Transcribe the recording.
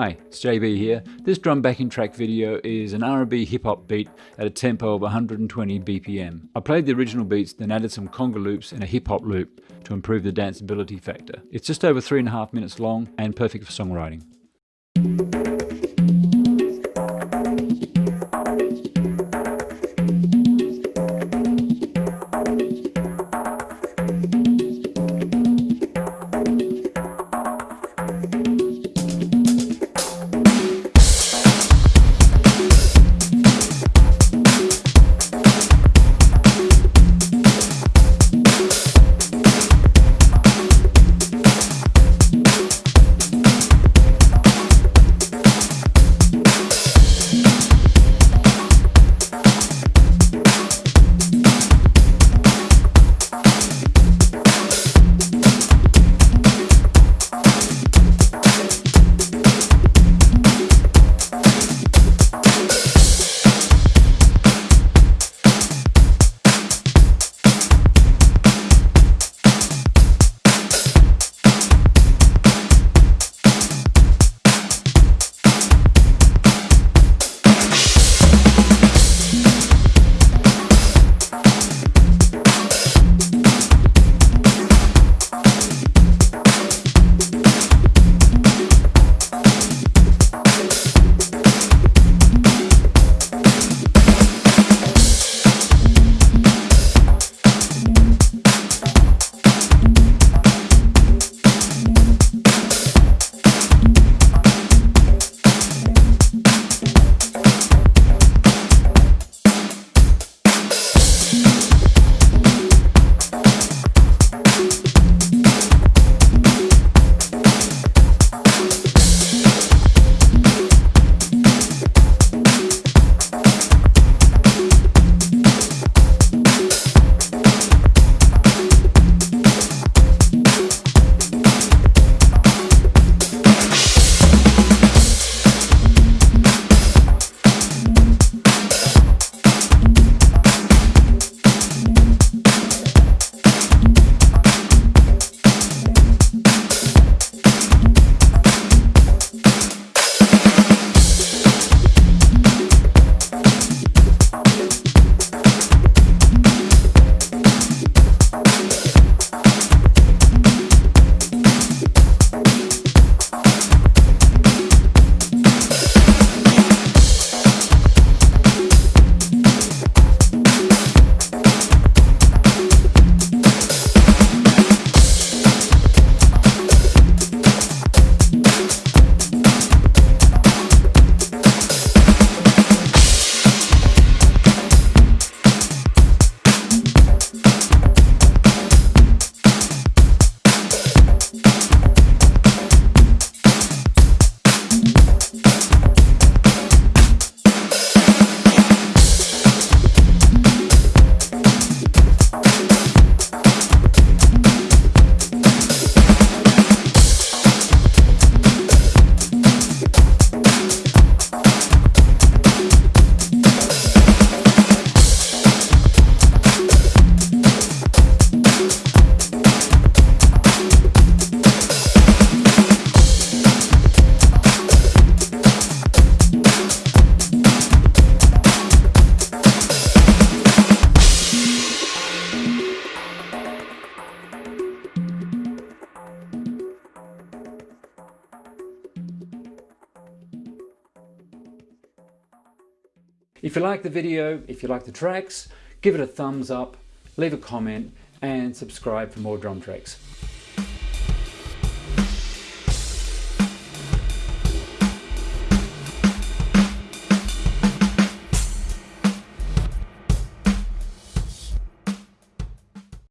Hi, it's JB here. This drum backing track video is an R&B hip hop beat at a tempo of 120 BPM. I played the original beats then added some conga loops and a hip hop loop to improve the danceability factor. It's just over three and a half minutes long and perfect for songwriting. If you like the video, if you like the tracks, give it a thumbs up, leave a comment and subscribe for more drum tracks.